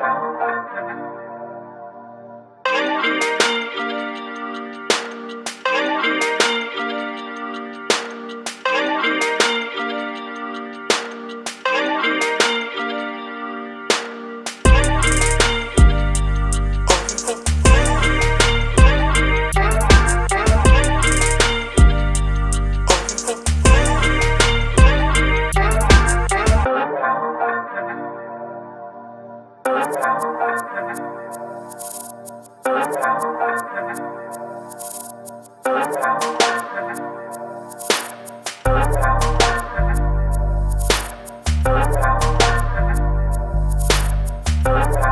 Thank. Thank